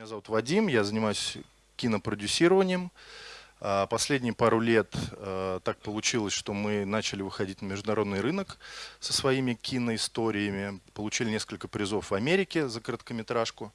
Меня зовут Вадим, я занимаюсь кинопродюсированием. А, последние пару лет а, так получилось, что мы начали выходить на международный рынок со своими киноисториями, получили несколько призов в Америке за короткометражку,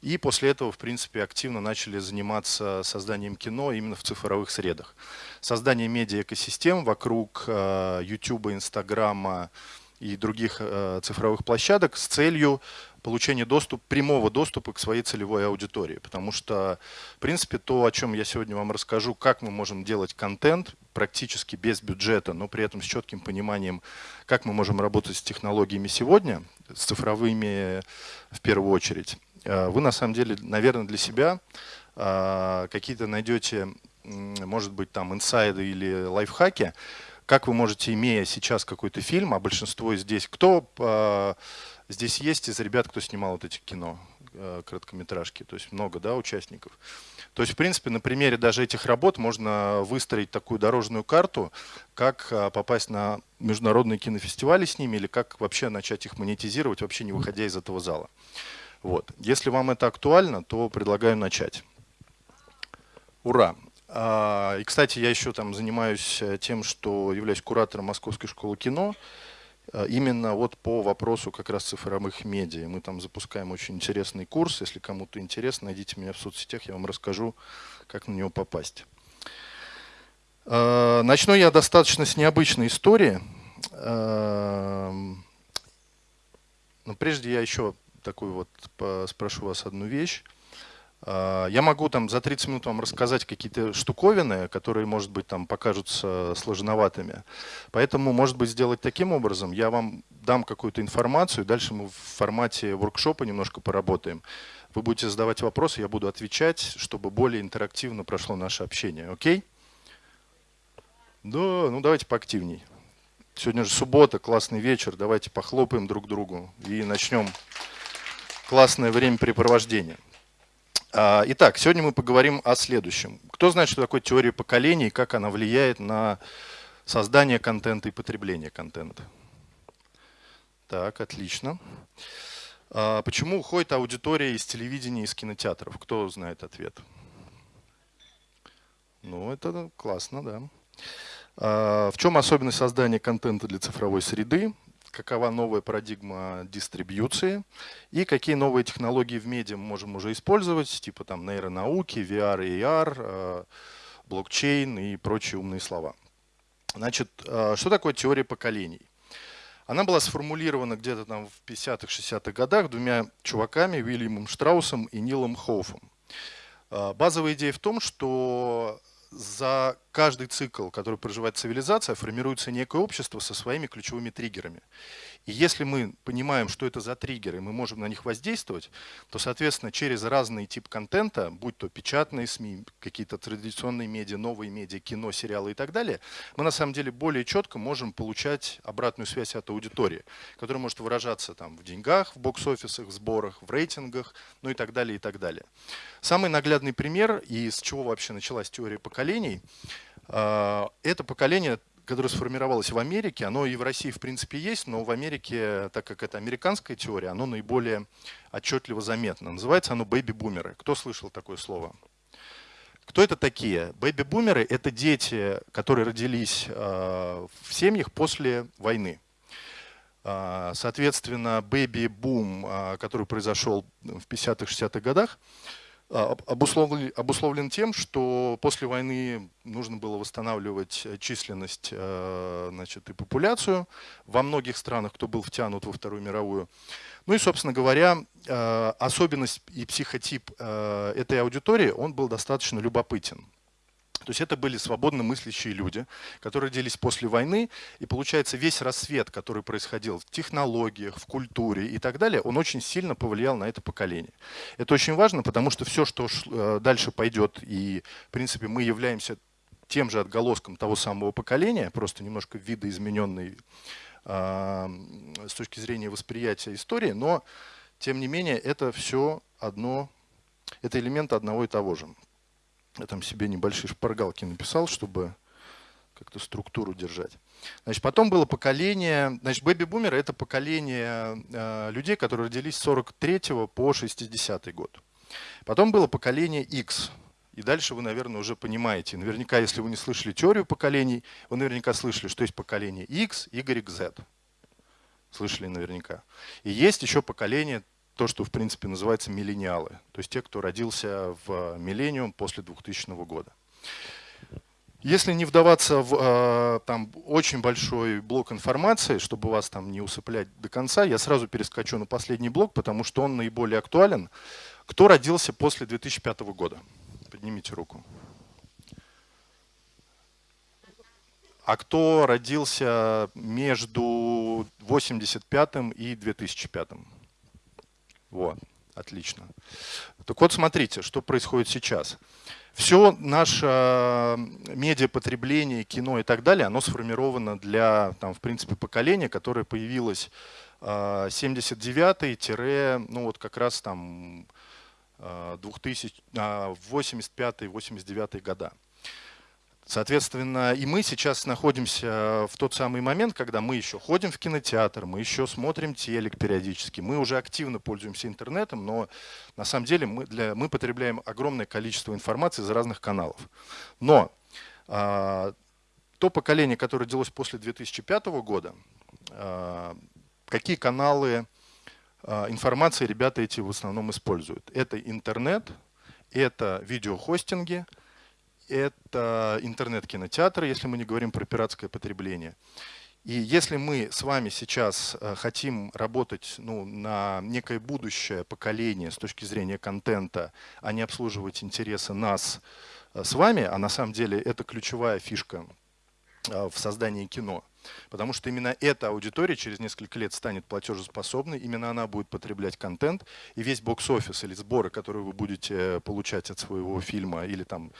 и после этого, в принципе, активно начали заниматься созданием кино именно в цифровых средах. Создание медиа-экосистем вокруг YouTube, Инстаграма и других цифровых площадок с целью получения доступ, прямого доступа к своей целевой аудитории. Потому что, в принципе, то, о чем я сегодня вам расскажу, как мы можем делать контент практически без бюджета, но при этом с четким пониманием, как мы можем работать с технологиями сегодня, с цифровыми в первую очередь, э, вы на самом деле, наверное, для себя э, какие-то найдете, может быть, там инсайды или лайфхаки, как вы можете, имея сейчас какой-то фильм, а большинство здесь, кто э, здесь есть из ребят, кто снимал вот эти кино, э, короткометражки, то есть много да, участников. То есть, в принципе, на примере даже этих работ можно выстроить такую дорожную карту, как э, попасть на международные кинофестивали с ними или как вообще начать их монетизировать, вообще не выходя из этого зала. Вот. Если вам это актуально, то предлагаю начать. Ура! А, и, кстати, я еще там занимаюсь э, тем, что являюсь куратором Московской школы кино. Э, именно вот по вопросу как раз цифровых медиа. Мы там запускаем очень интересный курс. Если кому-то интересно, найдите меня в соцсетях, я вам расскажу, как на него попасть. А, начну я достаточно с необычной истории. Эм, но прежде я еще такую вот спрошу вас одну вещь. А, я могу там за 30 минут вам рассказать какие-то штуковины, которые, может быть, там покажутся сложноватыми. Поэтому, может быть, сделать таким образом. Я вам дам какую-то информацию, дальше мы в формате воркшопа немножко поработаем. Вы будете задавать вопросы, я буду отвечать, чтобы более интерактивно прошло наше общение. Окей? Да, ну давайте поактивней. Сегодня же суббота, классный вечер. Давайте похлопаем друг другу и начнем классное времяпрепровождение. А, итак, сегодня мы поговорим о следующем. Кто знает, что такое теория поколений и как она влияет на создание контента и потребление контента? Так, отлично. А, почему уходит аудитория из телевидения и из кинотеатров? Кто знает ответ? Ну, это классно, да. А, в чем особенность создания контента для цифровой среды? Какова новая парадигма дистрибьюции и какие новые технологии в медиа мы можем уже использовать, типа там нейронауки, VR, AR, э, блокчейн и прочие умные слова. Значит, э, что такое теория поколений? Она была сформулирована где-то там в 50-х, 60-х годах двумя чуваками, Уильямом Штраусом и Нилом Хоуфом. Э, базовая идея в том, что за каждый цикл, который проживает цивилизация, формируется некое общество со своими ключевыми триггерами. И если мы понимаем, что это за триггеры, мы можем на них воздействовать, то, соответственно, через разный тип контента, будь то печатные СМИ, какие-то традиционные медиа, новые медиа, кино, сериалы и так далее, мы на самом деле более четко можем получать обратную связь от аудитории, которая может выражаться там, в деньгах, в бокс-офисах, в сборах, в рейтингах, ну и так далее, и так далее. Самый наглядный пример, и с чего вообще началась теория поколений, а, это поколение которое сформировалось в Америке, оно и в России в принципе есть, но в Америке, так как это американская теория, оно наиболее отчетливо заметно. Называется оно бэби-бумеры. Кто слышал такое слово? Кто это такие? Бэби-бумеры – это дети, которые родились э, в семьях после войны. Э, соответственно, бэби-бум, э, который произошел в 50-60-х годах, обусловлен, обусловлен тем, что после войны нужно было восстанавливать э, численность э, значит, и популяцию во многих странах, кто был втянут во Вторую мировую. Ну и, собственно говоря, э, особенность и психотип этой аудитории, он был достаточно любопытен. То есть это были свободно мыслящие люди, которые родились после войны, и получается весь рассвет, который происходил в технологиях, в культуре и так далее, он очень сильно повлиял на это поколение. Это очень важно, потому что все, что э, дальше пойдет, и в принципе мы являемся тем же отголоском того самого поколения, просто немножко видоизмененный э, с точки зрения восприятия истории, но тем не менее это все одно, это элемент одного и того же. Я там себе небольшие шпаргалки написал, чтобы как-то структуру держать. Значит, потом было поколение, значит, бэби-бумеры – это поколение э, людей, которые родились с 43 по 60 год. Потом было поколение X. И дальше вы, наверное, уже понимаете. Наверняка, если вы не слышали теорию поколений, вы наверняка слышали, что есть поколение X, Y, Z. Слышали наверняка. И есть еще поколение, то, что в принципе называется миллениалы. То есть те, кто родился в миллениум после 2000 года. Если не вдаваться в э, там, очень большой блок информации, чтобы вас там не усыплять до конца, я сразу перескочу на последний блок, потому что он наиболее актуален. Кто родился после 2005 года? Поднимите руку. А кто родился между 85 и 2005? Вот, отлично. Так вот, смотрите, что происходит сейчас. Все наше э, медиапотребление, кино и так далее, оно сформировано для, там, в принципе, поколения, которое появилось 79 ну вот как раз там 2000, 85-89 года. Соответственно, и мы сейчас находимся в тот самый момент, когда мы еще ходим в кинотеатр, мы еще смотрим телек периодически, мы уже активно пользуемся интернетом, но на самом деле мы, для, мы потребляем огромное количество информации из разных каналов. Но а, то поколение, которое родилось после 2005 года, а, какие каналы а, информации ребята эти в основном используют? Это интернет, это видеохостинги – это интернет-кинотеатры, если мы не говорим про пиратское потребление. И если мы с вами сейчас э, хотим работать ну, на некое будущее поколение с точки зрения контента, а не обслуживать интересы нас э, с вами, а на самом деле это ключевая фишка э, в создании кино. Потому что именно эта аудитория через несколько лет станет платежеспособной, именно она будет потреблять контент, и весь бокс-офис или сборы, которые вы будете получать от своего фильма или там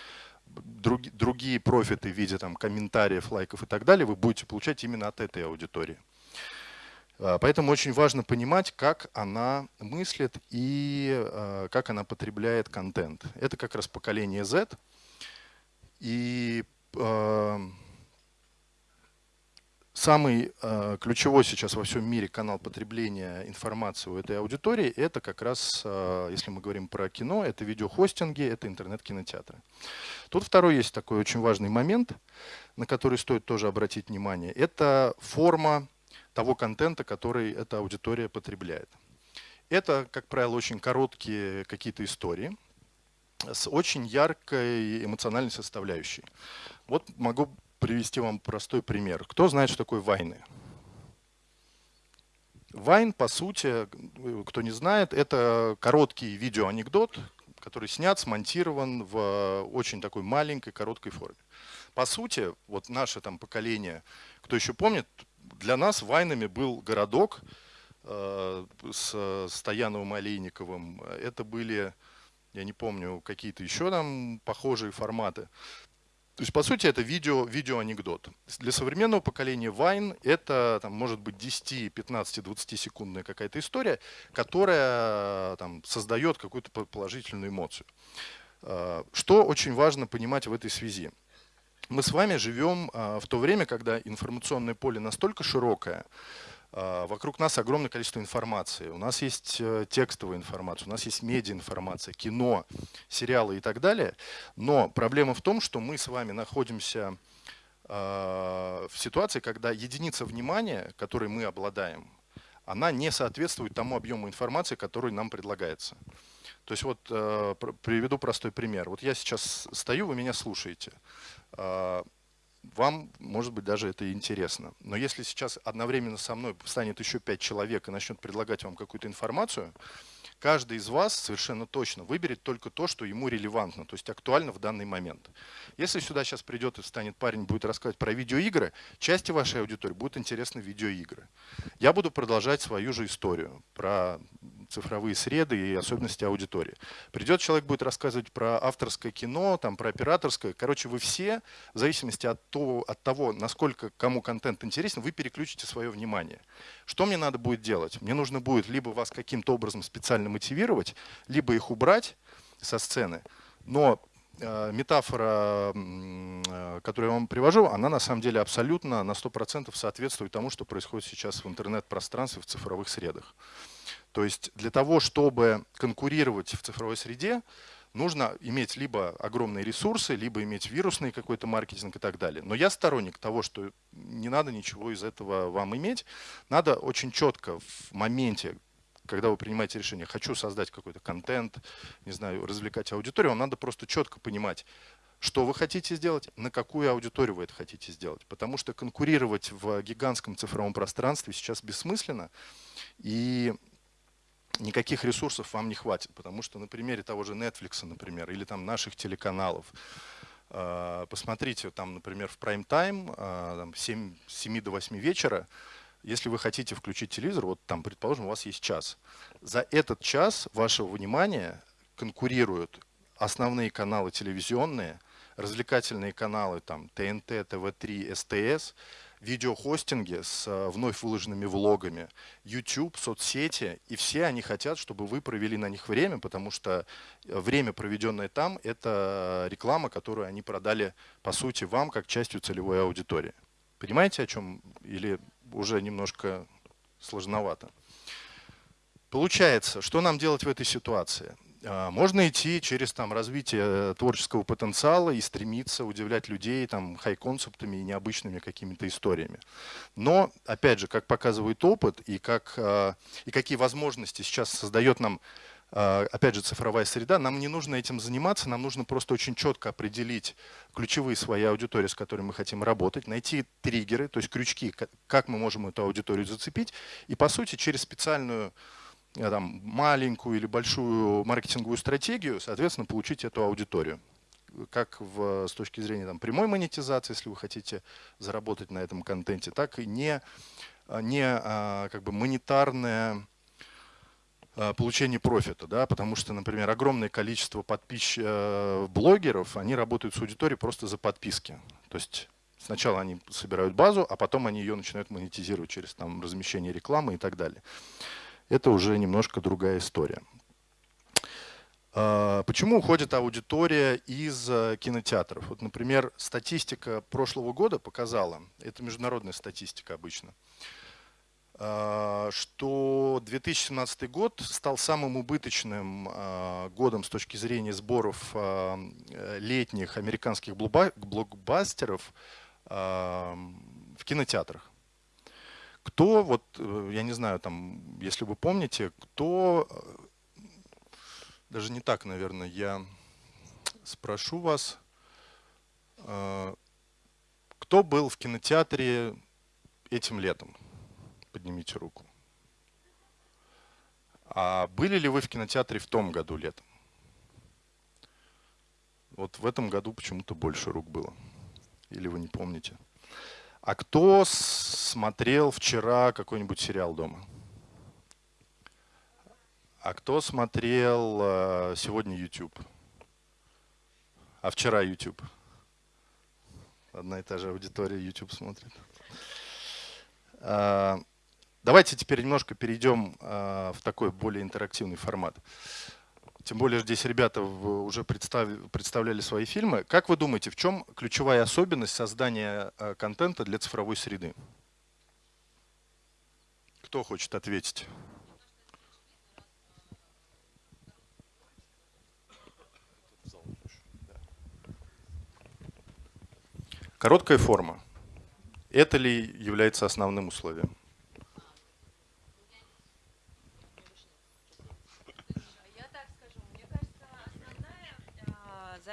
други, другие профиты в виде там, комментариев, лайков и так далее вы будете получать именно от этой аудитории. А, поэтому очень важно понимать, как она мыслит и а, как она потребляет контент. Это как раз поколение Z. И а, Самый э, ключевой сейчас во всем мире канал потребления информации у этой аудитории – это как раз, э, если мы говорим про кино, это видеохостинги, это интернет-кинотеатры. Тут второй есть такой очень важный момент, на который стоит тоже обратить внимание. Это форма того контента, который эта аудитория потребляет. Это, как правило, очень короткие какие-то истории с очень яркой эмоциональной составляющей. Вот могу привести вам простой пример. Кто знает, что такое вайны? Вайн, по сути, кто не знает, это короткий видеоанекдот, который снят, смонтирован в очень такой маленькой, короткой форме. По сути, вот наше там поколение, кто еще помнит, для нас вайнами был городок э, с Стояновым Олейниковым. Это были, я не помню, какие-то еще там похожие форматы. То есть, по сути, это видео, видеоанекдот. Для современного поколения Vine это там, может быть 10, 15, 20 секундная какая-то история, которая там, создает какую-то положительную эмоцию. А, что очень важно понимать в этой связи? Мы с вами живем а, в то время, когда информационное поле настолько широкое, вокруг нас огромное количество информации. У нас есть э, текстовая информация, у нас есть медиаинформация, кино, сериалы и так далее. Но проблема в том, что мы с вами находимся а, в ситуации, когда единица внимания, которой мы обладаем, она не соответствует тому объему информации, который нам предлагается. То есть вот э, приведу простой пример. Вот я сейчас стою, вы меня слушаете. Вам, может быть, даже это интересно. Но если сейчас одновременно со мной станет еще пять человек и начнет предлагать вам какую-то информацию, каждый из вас совершенно точно выберет только то, что ему релевантно, то есть актуально в данный момент. Если сюда сейчас придет и встанет парень, будет рассказывать про видеоигры, части вашей аудитории будут интересны видеоигры. Я буду продолжать свою же историю про цифровые среды и особенности аудитории. Придет человек, будет рассказывать про авторское кино, там, про операторское. Короче, вы все, в зависимости от того, от того, насколько кому контент интересен, вы переключите свое внимание. Что мне надо будет делать? Мне нужно будет либо вас каким-то образом специально мотивировать, либо их убрать со сцены. Но э, метафора, э, которую я вам привожу, она на самом деле абсолютно на 100% соответствует тому, что происходит сейчас в интернет-пространстве, в цифровых средах. То есть для того, чтобы конкурировать в цифровой среде, нужно иметь либо огромные ресурсы, либо иметь вирусный какой-то маркетинг и так далее. Но я сторонник того, что не надо ничего из этого вам иметь. Надо очень четко в моменте, когда вы принимаете решение, хочу создать какой-то контент, не знаю, развлекать аудиторию, вам надо просто четко понимать, что вы хотите сделать, на какую аудиторию вы это хотите сделать. Потому что конкурировать в гигантском цифровом пространстве сейчас бессмысленно. И никаких ресурсов вам не хватит, потому что на примере того же Netflix, например, или там наших телеканалов, а, посмотрите, там, например, в прайм-тайм а, с 7 до 8 вечера, если вы хотите включить телевизор, вот там, предположим, у вас есть час. За этот час вашего внимания конкурируют основные каналы телевизионные, развлекательные каналы, там, ТНТ, ТВ3, СТС, видеохостинги с э, вновь выложенными влогами, YouTube, соцсети, и все они хотят, чтобы вы провели на них время, потому что э, время, проведенное там, это реклама, которую они продали, по сути, вам, как частью целевой аудитории. Понимаете, о чем? Или уже немножко сложновато? Получается, что нам делать в этой ситуации? А, можно идти через там, развитие творческого потенциала и стремиться удивлять людей там, хай-концептами и необычными какими-то историями. Но, опять же, как показывает опыт и, как, а, и какие возможности сейчас создает нам а, опять же, цифровая среда, нам не нужно этим заниматься, нам нужно просто очень четко определить ключевые свои аудитории, с которыми мы хотим работать, найти триггеры, то есть крючки, как мы можем эту аудиторию зацепить, и, по сути, через специальную Э, там, маленькую или большую маркетинговую стратегию, соответственно, получить эту аудиторию. Как в, с точки зрения там, прямой монетизации, если вы хотите заработать на этом контенте, так и не, а, не как бы монетарное получение профита, да, потому что, например, огромное количество подписчиков, э, блогеров, они работают с аудиторией просто за подписки. То есть сначала они собирают базу, а потом они ее начинают монетизировать через там, размещение рекламы и так далее это уже немножко другая история. А, почему уходит аудитория из э, кинотеатров? Вот, например, статистика прошлого года показала, это международная статистика обычно, а, что 2017 год стал самым убыточным а, годом с точки зрения сборов летних американских блокбастеров в кинотеатрах. Кто, вот, э, я не знаю, там, если вы помните, кто, э, даже не так, наверное, я спрошу вас, э, кто был в кинотеатре этим летом? Поднимите руку. А были ли вы в кинотеатре в том году летом? Вот в этом году почему-то больше рук было. Или вы не помните? А кто смотрел вчера какой-нибудь сериал дома? А кто смотрел э, сегодня YouTube? А вчера YouTube? Одна и та же аудитория YouTube смотрит. Э, давайте теперь немножко перейдем э, в такой более интерактивный формат. Тем более здесь ребята уже представляли свои фильмы. Как вы думаете, в чем ключевая особенность создания э, контента для цифровой среды? Кто хочет ответить? Короткая форма. Это ли является основным условием?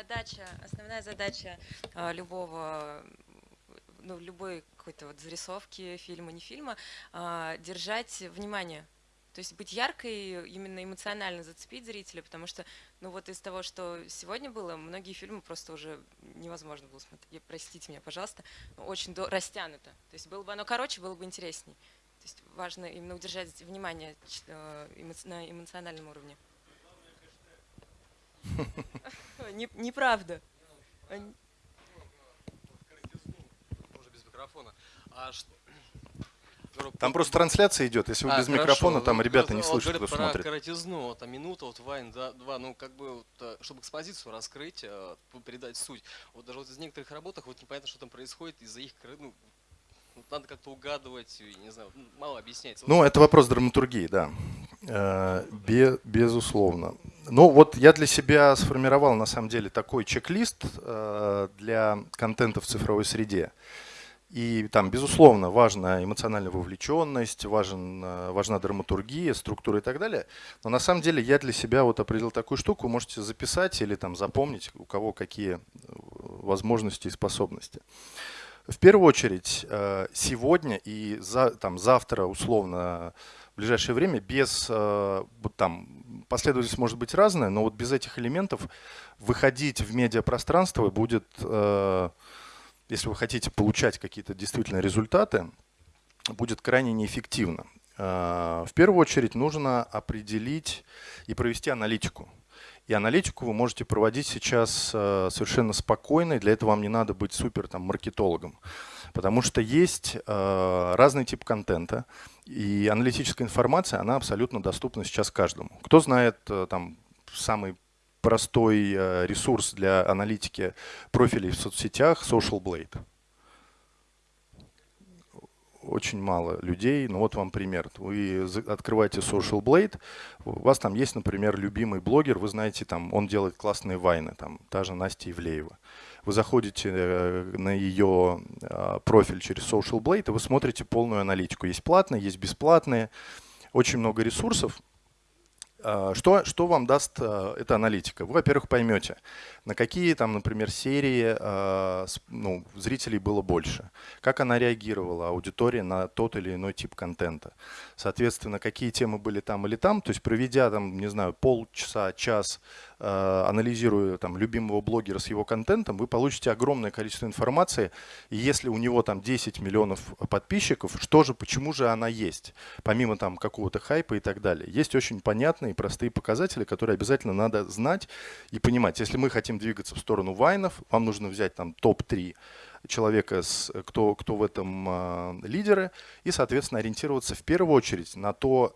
Задача, основная задача а, любого ну, любой какой-то вот зарисовки, фильма, не фильма, а, держать внимание. То есть быть яркой, именно эмоционально зацепить зрителя, потому что, ну вот из того, что сегодня было, многие фильмы просто уже невозможно было смотреть. Простите меня, пожалуйста, очень до... растянуто. То есть было бы оно короче, было бы интересней. То есть важно именно удержать внимание э, на эмоциональном уровне. Неправда. Там просто трансляция идет. Если вы а, без хорошо. микрофона, там ребята не слышат, кто про смотрит. коротизну, вот, там минута, вот вайн, да, два, ну как бы, вот, э, чтобы экспозицию раскрыть, э, передать суть. Вот даже вот из некоторых работах вот непонятно, что там происходит из-за их, ну, надо как-то угадывать, не знаю, мало объясняется. Ну, это вопрос драматургии, да. Э, безусловно. Ну, вот я для себя сформировал, на самом деле, такой чек-лист э, для контента в цифровой среде. И там, безусловно, важна эмоциональная вовлеченность, важен, э, важна драматургия, структура и так далее. Но на самом деле я для себя вот определил такую штуку, можете записать или там запомнить, у кого какие возможности и способности. В первую очередь, э, сегодня и за, там, завтра, условно, в ближайшее время, без, э, там, последовательность может быть разная, но вот без этих элементов выходить в медиапространство будет, э, если вы хотите получать какие-то действительно результаты, будет крайне неэффективно. В первую очередь нужно определить и провести аналитику. И аналитику вы можете проводить сейчас э, совершенно спокойно, и для этого вам не надо быть супер там, маркетологом. Потому что есть э, разный тип контента, и аналитическая информация, она абсолютно доступна сейчас каждому. Кто знает э, там, самый простой ресурс для аналитики профилей в соцсетях Social Blade? Очень мало людей. Ну вот вам пример. Вы открываете Social Blade, у вас там есть, например, любимый блогер, вы знаете, там он делает классные вайны, там та же Настя Ивлеева. Вы заходите э, на ее а, профиль через Social Blade, и вы смотрите полную аналитику. Есть платные, есть бесплатные, очень много ресурсов. А, что, что вам даст а, эта аналитика? Вы, во-первых, поймете, на какие, там, например, серии а, ну, зрителей было больше, как она реагировала, аудитория, на тот или иной тип контента. Соответственно, какие темы были там или там. То есть проведя, там, не знаю, полчаса, час Э, анализируя там, любимого блогера с его контентом, вы получите огромное количество информации. И если у него там 10 миллионов подписчиков, что же, почему же она есть, помимо там какого-то хайпа и так далее. Есть очень понятные и простые показатели, которые обязательно надо знать и понимать. Если мы хотим двигаться в сторону вайнов, вам нужно взять там топ-3 человека, кто, кто в этом э, лидеры, и, соответственно, ориентироваться в первую очередь на то,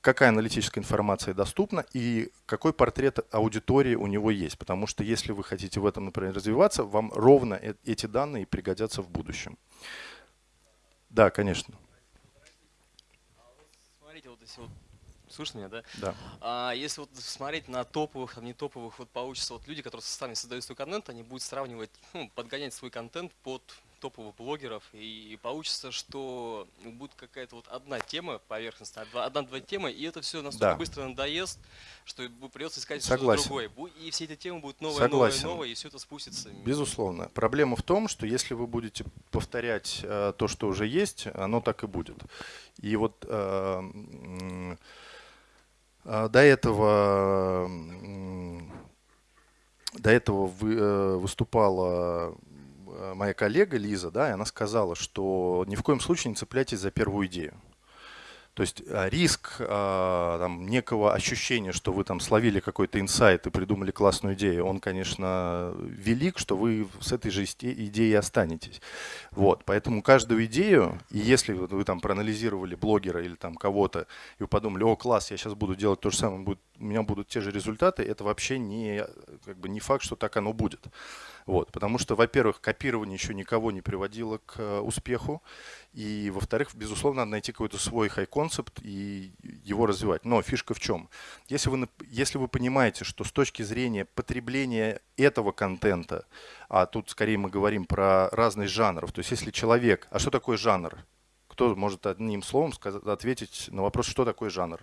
какая аналитическая информация доступна и какой портрет аудитории у него есть. Потому что если вы хотите в этом, например, развиваться, вам ровно э, эти данные пригодятся в будущем. Да, конечно. Смотрите, вот если вот Слышно меня, да? Да. А если вот смотреть на топовых, там не топовых, вот получится вот люди, которые сами создают свой контент, они будут сравнивать, ну, подгонять свой контент под топовых блогеров, и получится, что будет какая-то вот одна тема поверхностная, одна-два темы, и это все настолько да. быстро надоест, что придется искать что-то другое. И все эти темы будут новые, Согласен. новые, новые, и все это спустится. Безусловно. Проблема в том, что если вы будете повторять э, то, что уже есть, оно так и будет. И вот э, э, до этого до этого э, выступала моя коллега Лиза, да, и она сказала, что ни в коем случае не цепляйтесь за первую идею. То есть э, риск э, там, некого ощущения, что вы там словили какой-то инсайт и придумали классную идею, он, конечно, велик, что вы с этой же идеей останетесь. Вот, поэтому каждую идею, и если вы там проанализировали блогера или там кого-то, и вы подумали, о, класс, я сейчас буду делать то же самое, будет, у меня будут те же результаты, это вообще не, как бы не факт, что так оно будет. Вот, потому что, во-первых, копирование еще никого не приводило к э, успеху. И, во-вторых, безусловно, надо найти какой-то свой хай-концепт и его развивать. Но фишка в чем? Если вы, если вы понимаете, что с точки зрения потребления этого контента, а тут скорее мы говорим про разность жанров, то есть если человек... А что такое жанр? Кто может одним словом сказать, ответить на вопрос, что такое жанр?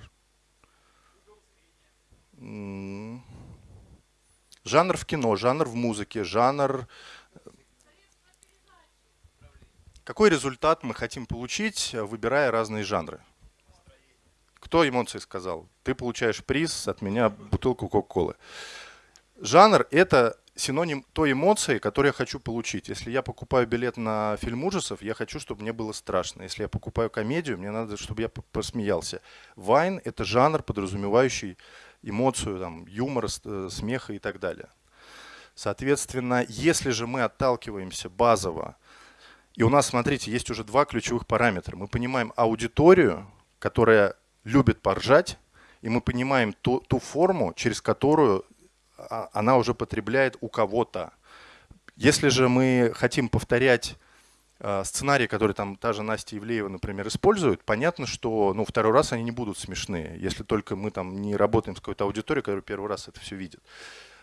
Жанр в кино, жанр в музыке, жанр... Какой результат мы хотим получить, выбирая разные жанры? Кто эмоции сказал? Ты получаешь приз, от меня бутылку Кока-Колы. Жанр – это синоним той эмоции, которую я хочу получить. Если я покупаю билет на фильм ужасов, я хочу, чтобы мне было страшно. Если я покупаю комедию, мне надо, чтобы я посмеялся. Вайн – это жанр, подразумевающий эмоцию, там, юмора, э, смеха и так далее. Соответственно, если же мы отталкиваемся базово, и у нас, смотрите, есть уже два ключевых параметра. Мы понимаем аудиторию, которая любит поржать, и мы понимаем ту, ту форму, через которую а, она уже потребляет у кого-то. Если же мы хотим повторять сценарии, которые там та же Настя Ивлеева, например, используют, понятно, что ну, второй раз они не будут смешные, если только мы там не работаем с какой-то аудиторией, которая первый раз это все видит.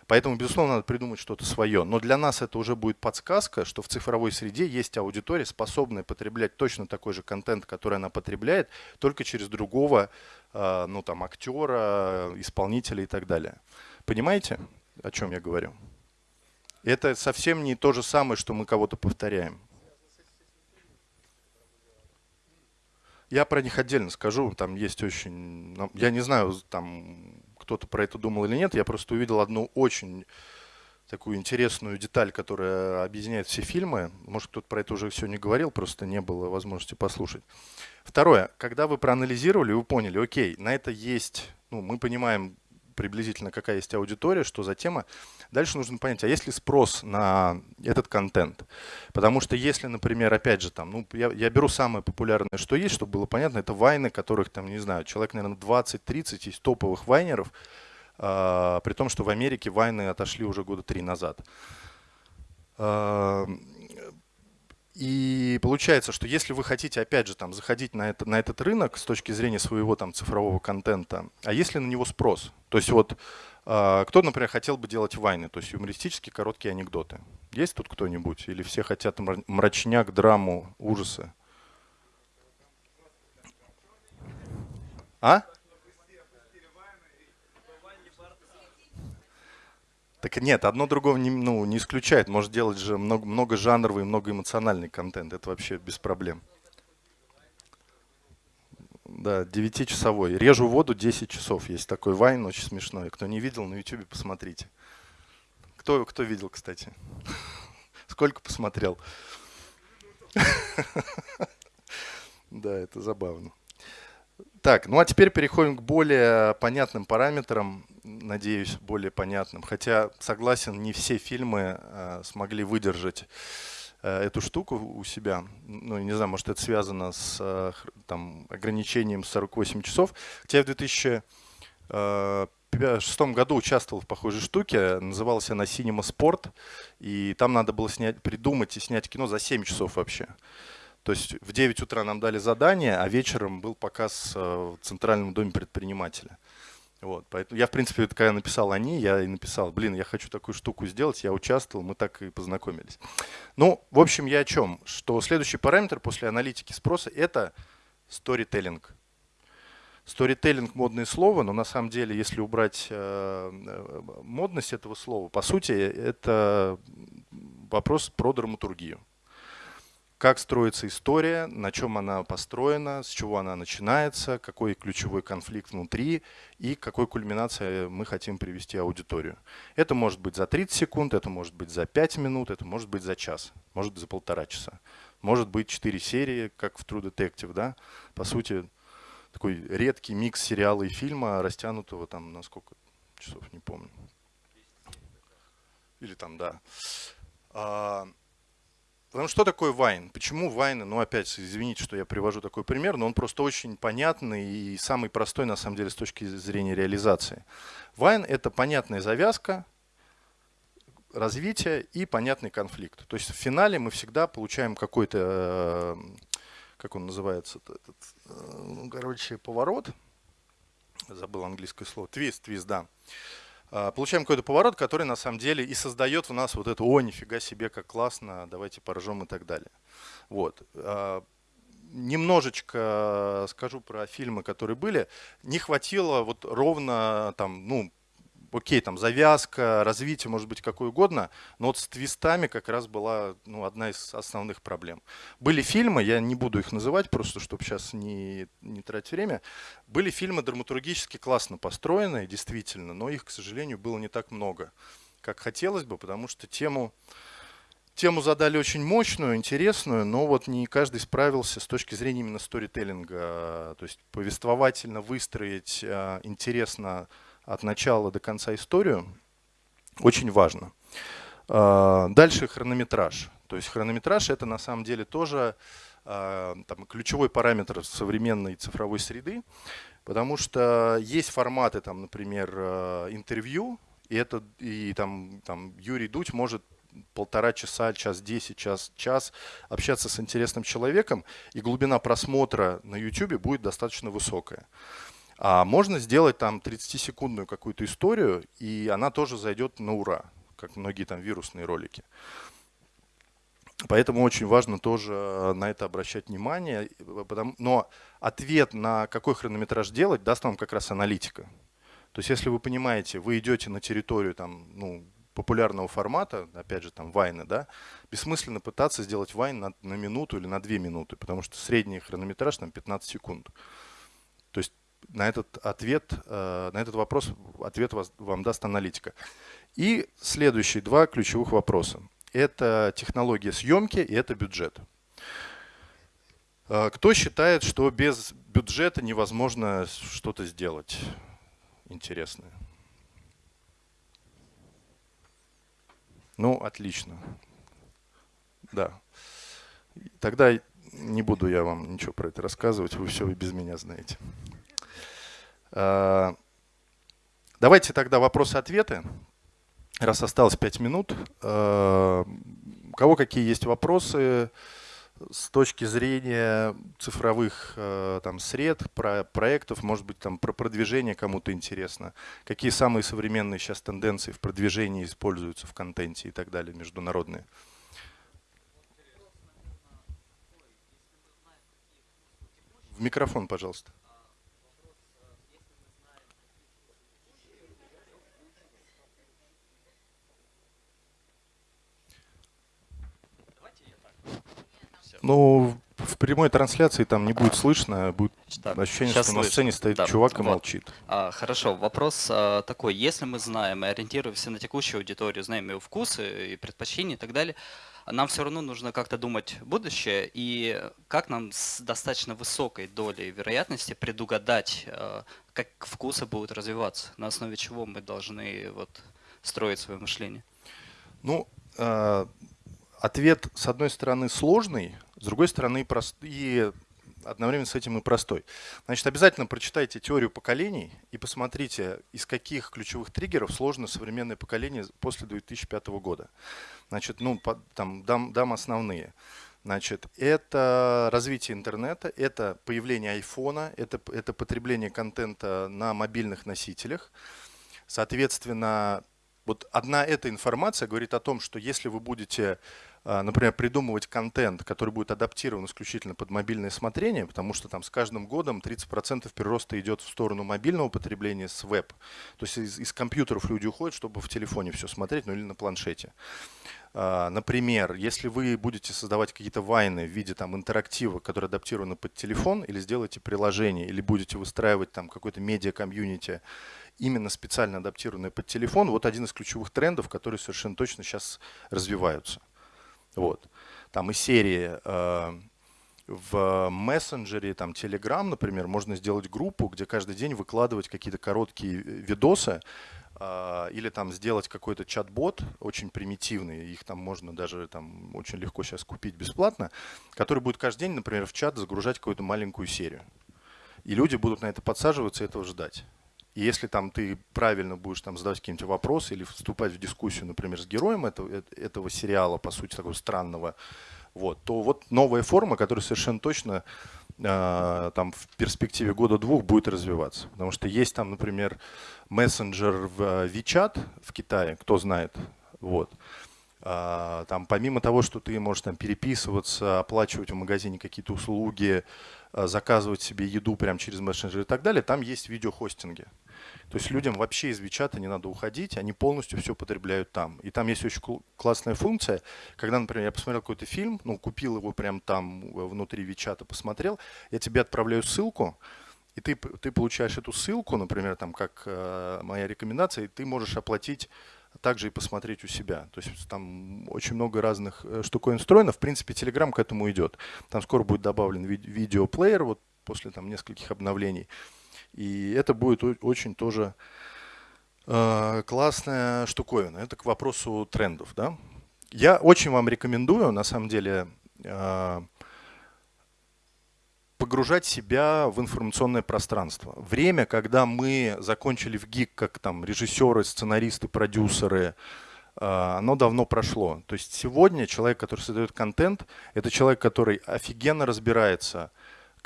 Поэтому, безусловно, надо придумать что-то свое. Но для нас это уже будет подсказка, что в цифровой среде есть аудитория, способная потреблять точно такой же контент, который она потребляет, только через другого э, ну, там, актера, исполнителя и так далее. Понимаете, о чем я говорю? Это совсем не то же самое, что мы кого-то повторяем. Я про них отдельно скажу, там есть очень... Ну, я не знаю, там кто-то про это думал или нет, я просто увидел одну очень такую интересную деталь, которая объединяет все фильмы. Может, кто-то про это уже не говорил, просто не было возможности послушать. Второе. Когда вы проанализировали, вы поняли, окей, на это есть, ну, мы понимаем приблизительно, какая есть аудитория, что за тема. Дальше нужно понять, а есть ли спрос на этот контент? Потому что если, например, опять же, там, ну, я, я беру самое популярное, что есть, чтобы было понятно, это вайны, которых, там, не знаю, человек, наверное, 20-30 есть топовых вайнеров, э, при том, что в Америке вайны отошли уже года три назад. И получается, что если вы хотите, опять же, там, заходить на, это, на этот рынок с точки зрения своего там, цифрового контента, а если на него спрос? То есть вот э, кто, например, хотел бы делать вайны, то есть юмористические короткие анекдоты? Есть тут кто-нибудь? Или все хотят мрачняк, драму, ужасы? А? Так нет, одно другого не, ну, не исключает. Может делать же много, много жанровый, много эмоциональный контент. Это вообще без проблем. Да, 9-часовой. Режу воду 10 часов. Есть такой вайн, очень смешной. Кто не видел, на YouTube посмотрите. Кто, кто видел, кстати? Сколько посмотрел? Да, это забавно. Так, ну а теперь переходим к более понятным параметрам, надеюсь, более понятным. Хотя, согласен, не все фильмы э, смогли выдержать э, эту штуку у себя. Ну, не знаю, может это связано с э, там, ограничением 48 часов. Хотя в 2006 году участвовал в похожей штуке, называлась она Cinema Sport, и там надо было снять, придумать и снять кино за 7 часов вообще. То есть в 9 утра нам дали задание, а вечером был показ э, в Центральном доме предпринимателя. Вот, поэтому я, в принципе, когда написал они, я и написал, блин, я хочу такую штуку сделать, я участвовал, мы так и познакомились. Ну, в общем, я о чем? Что следующий параметр после аналитики спроса – это сторителлинг. Сторителлинг – модное слово, но на самом деле, если убрать э, э модность этого слова, по сути, это вопрос про драматургию как строится история, на чем она построена, с чего она начинается, какой ключевой конфликт внутри и какой кульминации мы хотим привести аудиторию. Это может быть за 30 секунд, это может быть за 5 минут, это может быть за час, может быть за полтора часа. Может быть 4 серии, как в True Detective. Да? По сути, такой редкий микс сериала и фильма, растянутого там на сколько часов, не помню. Или там, да. Потому что такое вайн? Почему вайны? Ну, опять, извините, что я привожу такой пример, но он просто очень понятный и самый простой, на самом деле, с точки зрения реализации. Вайн – это понятная завязка, развитие и понятный конфликт. То есть в финале мы всегда получаем какой-то, э, как он называется, этот, э, ну, короче, поворот. Забыл английское слово. Твист, твист, да. А, получаем какой-то поворот, который на самом деле и создает в нас вот это «О, нифига себе, как классно, давайте поржем» и так далее. Вот. А, немножечко скажу про фильмы, которые были. Не хватило вот ровно там, ну, окей, там завязка, развитие, может быть, какое угодно, но вот с твистами как раз была ну, одна из основных проблем. Были фильмы, я не буду их называть, просто чтобы сейчас не, не тратить время, были фильмы драматургически классно построенные, действительно, но их, к сожалению, было не так много, как хотелось бы, потому что тему, тему задали очень мощную, интересную, но вот не каждый справился с точки зрения именно сторителлинга, то есть повествовательно выстроить а, интересно от начала до конца историю, очень важно. А, дальше хронометраж. То есть хронометраж это на самом деле тоже а, там, ключевой параметр современной цифровой среды, потому что есть форматы, там, например, а, интервью, и, это, и там, там Юрий Дудь может полтора часа, час десять, час, час общаться с интересным человеком, и глубина просмотра на YouTube будет достаточно высокая. А можно сделать там 30-секундную какую-то историю, и она тоже зайдет на ура, как многие там вирусные ролики. Поэтому очень важно тоже э, на это обращать внимание. Но ответ на какой хронометраж делать даст вам как раз аналитика. То есть если вы понимаете, вы идете на территорию там, ну, популярного формата, опять же там вайны, да, бессмысленно пытаться сделать вайн на, на минуту или на две минуты, потому что средний хронометраж там 15 секунд. То есть на этот ответ, э, на этот вопрос ответ вам даст аналитика. И следующие два ключевых вопроса. Это технология съемки и это бюджет. Э, кто считает, что без бюджета невозможно что-то сделать интересное? Ну, отлично. Да. Тогда не буду я вам ничего про это рассказывать, вы все и без меня знаете. А, давайте тогда вопросы-ответы. Раз осталось 5 минут. А, у кого какие есть вопросы с точки зрения цифровых а, там, сред, про проектов, может быть, там, про продвижение кому-то интересно. Какие самые современные сейчас тенденции в продвижении используются в контенте и так далее, международные? В микрофон, пожалуйста. Ну, в прямой трансляции там не будет слышно, будет так, ощущение, что слышно. на сцене стоит да, чувак и вот. молчит. А, хорошо, вопрос а, такой. Если мы знаем и ориентируемся на текущую аудиторию, знаем ее вкусы и предпочтения и так далее, нам все равно нужно как-то думать будущее и как нам с достаточно высокой долей вероятности предугадать, а, как вкусы будут развиваться, на основе чего мы должны вот, строить свое мышление. Ну, а, ответ, с одной стороны, сложный, с другой стороны, прост... и одновременно с этим и простой. Значит, обязательно прочитайте теорию поколений и посмотрите, из каких ключевых триггеров сложно современное поколение после 2005 года. Значит, ну, по, там дам, дам основные. Значит, это развитие интернета, это появление айфона, это, это потребление контента на мобильных носителях. Соответственно, вот одна эта информация говорит о том, что если вы будете, например, придумывать контент, который будет адаптирован исключительно под мобильное смотрение, потому что там с каждым годом 30% прироста идет в сторону мобильного потребления с веб. То есть из, из компьютеров люди уходят, чтобы в телефоне все смотреть, ну или на планшете. А, например, если вы будете создавать какие-то вайны в виде там, интерактива, которые адаптированы под телефон, или сделаете приложение, или будете выстраивать там какой-то медиа-комьюнити, именно специально адаптированные под телефон, вот один из ключевых трендов, которые совершенно точно сейчас развиваются. Вот. Там и серии э, в мессенджере, там Telegram, например, можно сделать группу, где каждый день выкладывать какие-то короткие видосы, э, или там сделать какой-то чат-бот, очень примитивный, их там можно даже там очень легко сейчас купить бесплатно, который будет каждый день, например, в чат загружать какую-то маленькую серию. И люди будут на это подсаживаться и этого ждать. И если там ты правильно будешь там задавать какие-нибудь вопросы или вступать в дискуссию, например, с героем этого, э, этого сериала, по сути, такого странного, вот, то вот новая форма, которая совершенно точно э, там в перспективе года-двух будет развиваться. Потому что есть там, например, мессенджер в э, WeChat в Китае, кто знает, вот. Э, там помимо того, что ты можешь там переписываться, оплачивать в магазине какие-то услуги, э, заказывать себе еду прямо через мессенджер и так далее, там есть видеохостинги. То есть людям вообще из Вичата не надо уходить, они полностью все потребляют там. И там есть очень классная функция, когда, например, я посмотрел какой-то фильм, ну, купил его прямо там э, внутри Вичата, посмотрел, я тебе отправляю ссылку, и ты, ты получаешь эту ссылку, например, там, как э, моя рекомендация, и ты можешь оплатить также и посмотреть у себя. То есть там очень много разных э, штуковин встроено. В принципе, Telegram к этому идет. Там скоро будет добавлен ви видеоплеер, вот после там нескольких обновлений. И это будет очень тоже э, классная штуковина. Это к вопросу трендов. Да? Я очень вам рекомендую, на самом деле, э, погружать себя в информационное пространство. Время, когда мы закончили в ГИК, как там режиссеры, сценаристы, продюсеры, а, оно давно прошло. То есть сегодня человек, который создает контент, это человек, который офигенно разбирается,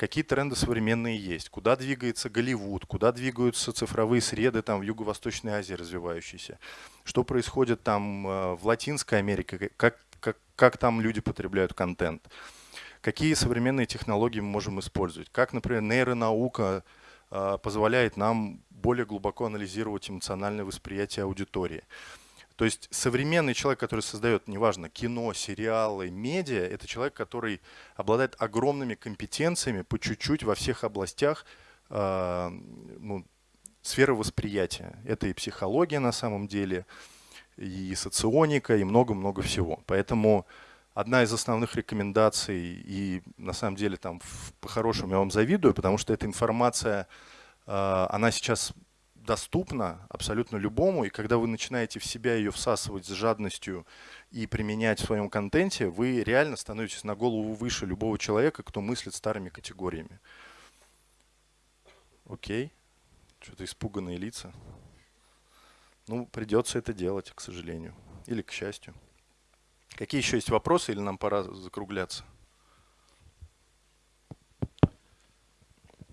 какие тренды современные есть, куда двигается Голливуд, куда двигаются цифровые среды там в Юго-Восточной Азии развивающиеся, что происходит там а, в Латинской Америке, как, как, как там люди потребляют контент, какие современные технологии мы можем использовать, как, например, нейронаука а, позволяет нам более глубоко анализировать эмоциональное восприятие аудитории. То есть современный человек, который создает, неважно, кино, сериалы, медиа, это человек, который обладает огромными компетенциями по чуть-чуть во всех областях э, ну, сферы восприятия. Это и психология на самом деле, и соционика, и много-много всего. Поэтому одна из основных рекомендаций, и на самом деле там по-хорошему я вам завидую, потому что эта информация, э, она сейчас доступна абсолютно любому, и когда вы начинаете в себя ее всасывать с жадностью и применять в своем контенте, вы реально становитесь на голову выше любого человека, кто мыслит старыми категориями. Окей. Что-то испуганные лица. Ну, придется это делать, к сожалению. Или к счастью. Какие еще есть вопросы, или нам пора закругляться?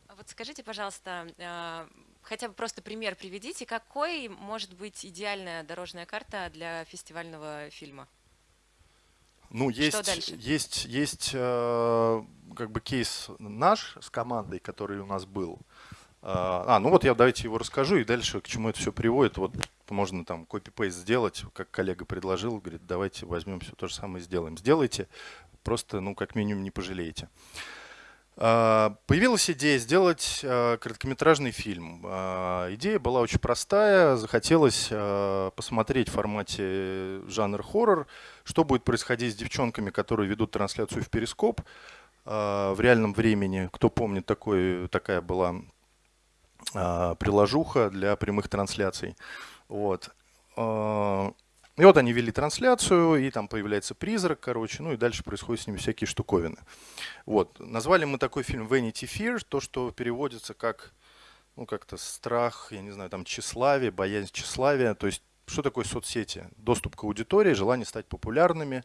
А вот скажите, пожалуйста, а, хотя бы просто пример приведите, какой может быть идеальная дорожная карта для фестивального фильма? Ну, есть, есть, есть э, как бы кейс наш с командой, который у нас был. Э, а, ну вот я давайте его расскажу и дальше к чему это все приводит. Вот можно там копипейст сделать, как коллега предложил, говорит, давайте возьмем все то же самое и сделаем. Сделайте, просто, ну, как минимум не пожалеете. Появилась идея сделать а, короткометражный фильм. А, идея была очень простая. Захотелось посмотреть в формате жанр хоррор, что будет происходить с девчонками, которые ведут трансляцию в Перископ в реальном времени. Кто помнит, такой, такая была приложуха для прямых трансляций. Вот. И вот они вели трансляцию, и там появляется призрак, короче, ну и дальше происходят с ними всякие штуковины. Вот. Назвали мы такой фильм Vanity Fear, то, что переводится как, ну как-то страх, я не знаю, там тщеславие, боязнь тщеславия. То есть что такое соцсети? Доступ к аудитории, желание стать популярными,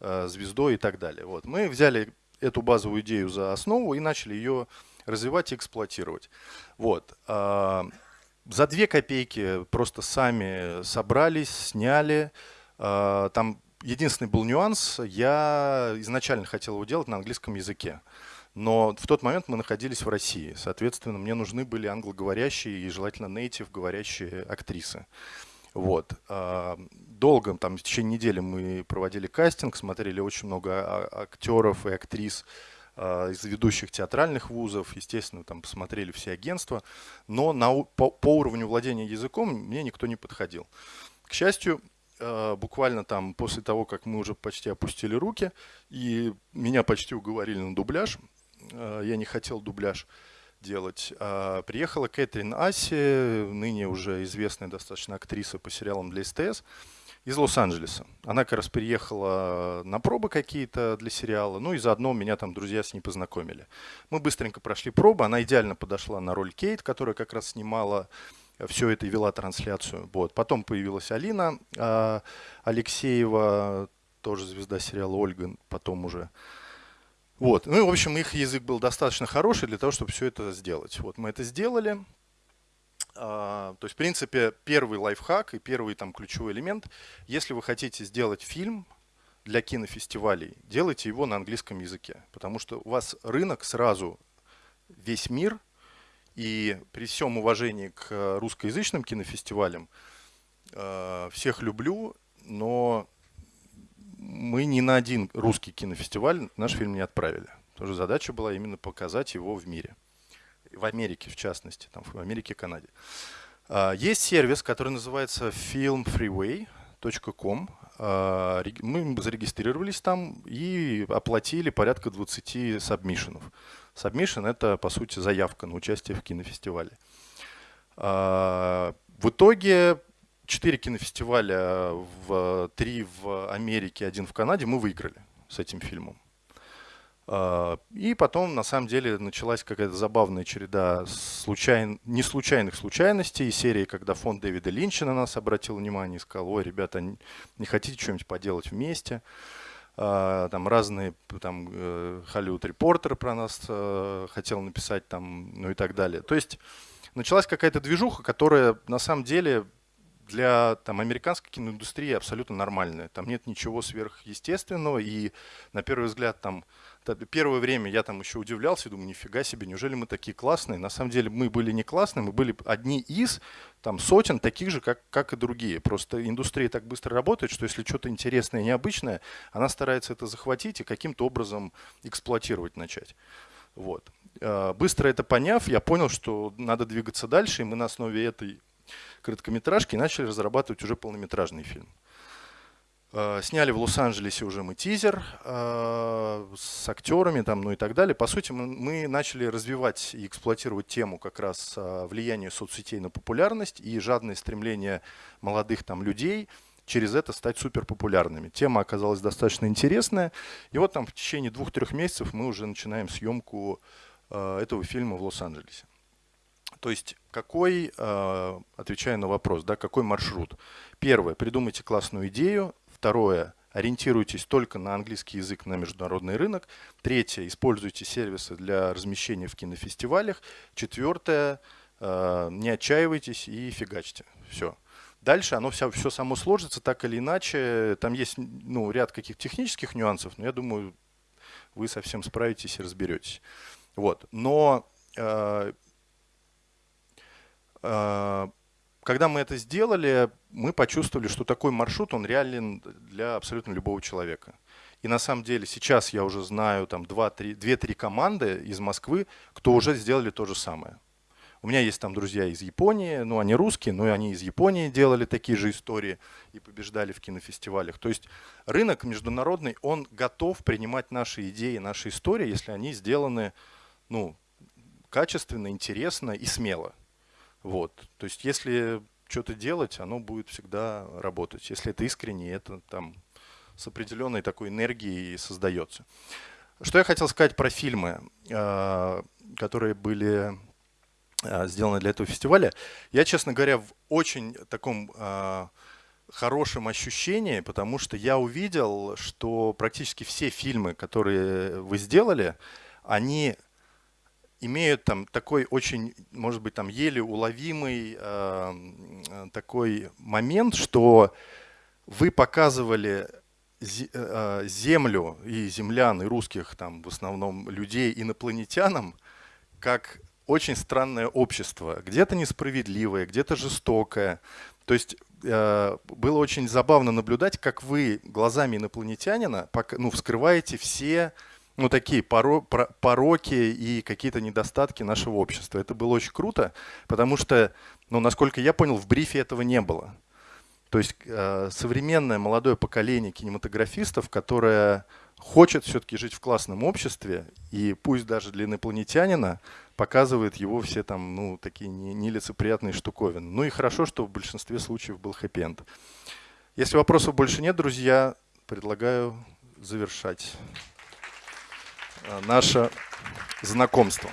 э, звездой и так далее. Вот. Мы взяли эту базовую идею за основу и начали ее развивать и эксплуатировать. Вот. За две копейки просто сами собрались, сняли. А, там единственный был нюанс, я изначально хотел его делать на английском языке. Но в тот момент мы находились в России. Соответственно, мне нужны были англоговорящие и желательно native говорящие актрисы. Вот. А, долго, там, в течение недели мы проводили кастинг, смотрели очень много а, актеров и актрис, из ведущих театральных вузов, естественно, там посмотрели все агентства, но на, по, по уровню владения языком мне никто не подходил. К счастью, а, буквально там после того, как мы уже почти опустили руки, и меня почти уговорили на дубляж, а, я не хотел дубляж делать, приехала Кэтрин Аси, ныне уже известная достаточно актриса по сериалам для СТС, из Лос-Анджелеса. Она как раз приехала на пробы какие-то для сериала, ну и заодно меня там друзья с ней познакомили. Мы быстренько прошли пробы, она идеально подошла на роль Кейт, которая как раз снимала все это и вела трансляцию. Вот. Потом появилась Алина э, Алексеева, тоже звезда сериала Ольга, потом уже. Вот. Ну и, в общем, их язык был достаточно хороший для того, чтобы все это сделать. Вот мы это сделали. А, то есть, в принципе, первый лайфхак и первый там ключевой элемент, если вы хотите сделать фильм для кинофестивалей, делайте его на английском языке, потому что у вас рынок сразу весь мир, и при всем уважении к русскоязычным кинофестивалям, а, всех люблю, но мы ни на один русский кинофестиваль наш фильм не отправили. Тоже задача была именно показать его в мире в Америке в частности, там, в Америке и Канаде. А, есть сервис, который называется filmfreeway.com. А, мы зарегистрировались там и оплатили порядка 20 сабмишенов. Сабмишен – это, по сути, заявка на участие в кинофестивале. А, в итоге четыре кинофестиваля, в, три в Америке, один в Канаде мы выиграли с этим фильмом. А, И потом, на самом деле, началась какая-то забавная череда случайн... не случайных случайностей. Серии, когда фонд Дэвида Линча на нас обратил внимание и сказал, ой, ребята, не хотите что-нибудь поделать вместе? А, Там разные, там, э, Hollywood Reporter про нас э, хотел написать, там, ну и так далее. То есть началась какая-то движуха, которая на самом деле для там, американской киноиндустрии абсолютно нормальная. Там нет ничего сверхъестественного, и на первый взгляд там Первое время я там еще удивлялся, думаю, нифига себе, неужели мы такие классные? На самом деле мы были не классные, мы были одни из там, сотен таких же, как, как и другие. Просто индустрия так быстро работает, что если что-то интересное, необычное, она старается это захватить и каким-то образом эксплуатировать начать. Вот. Э, Быстро это поняв, я понял, что надо двигаться дальше, и мы на основе этой короткометражки начали разрабатывать уже полнометражный фильм. Э, Сняли в Лос-Анджелесе уже мы тизер э, с актерами там, ну и так далее. По сути, мы, начали развивать и эксплуатировать тему как раз э, влияния соцсетей на популярность и жадное стремление молодых там людей через это стать суперпопулярными. Тема оказалась достаточно интересная. И вот там в течение двух-трех месяцев мы уже начинаем съемку этого фильма в Лос-Анджелесе. То есть какой, э, отвечая на вопрос, да, какой маршрут? Первое, придумайте классную идею. Второе, ориентируйтесь только на английский язык на международный рынок. Третье, используйте сервисы для размещения в кинофестивалях. Четвертое, э, не отчаивайтесь и фигачьте. Все. Дальше оно все, все само сложится так или иначе. Там есть ну, ряд каких технических нюансов, но я думаю, вы совсем справитесь и разберетесь. Вот. Но э, когда мы это сделали, мы почувствовали, что такой маршрут, он реален для абсолютно любого человека. И на самом деле сейчас я уже знаю там 2-3 команды из Москвы, кто уже сделали то же самое. У меня есть там друзья из Японии, ну они русские, но они из Японии делали такие же истории и побеждали в кинофестивалях. То есть рынок международный, он готов принимать наши идеи, наши истории, если они сделаны ну, качественно, интересно и смело. Вот. То есть если что-то делать, оно будет всегда работать. Если это искренне, это там с определенной такой энергией создается. Что я хотел сказать про фильмы, э, которые были э, сделаны для этого фестиваля. Я, честно говоря, в очень таком э, хорошем ощущении, потому что я увидел, что практически все фильмы, которые вы сделали, они имеют там такой очень, может быть, там еле уловимый э, такой момент, что вы показывали землю и землян, и русских там в основном людей инопланетянам, как очень странное общество, где-то несправедливое, где-то жестокое. То есть э, было очень забавно наблюдать, как вы глазами инопланетянина ну, вскрываете все ну, такие пороки и какие-то недостатки нашего общества. Это было очень круто, потому что, ну, насколько я понял, в брифе этого не было. То есть э, современное молодое поколение кинематографистов, которое хочет все-таки жить в классном обществе, и пусть даже для инопланетянина показывает его все там, ну, такие нелицеприятные штуковины. Ну и хорошо, что в большинстве случаев был хэппи-энд. Если вопросов больше нет, друзья, предлагаю завершать. Э, наше знакомство.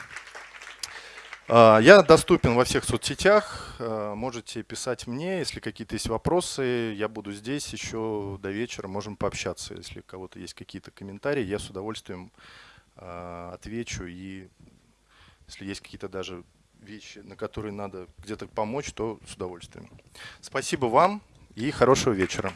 Э, я доступен во всех соцсетях, э, можете писать мне, если какие-то есть вопросы, я буду здесь еще до вечера, можем пообщаться. Если у кого-то есть какие-то комментарии, я с удовольствием отвечу. И если есть какие-то даже вещи, на которые надо где-то помочь, то с удовольствием. Спасибо вам и хорошего вечера.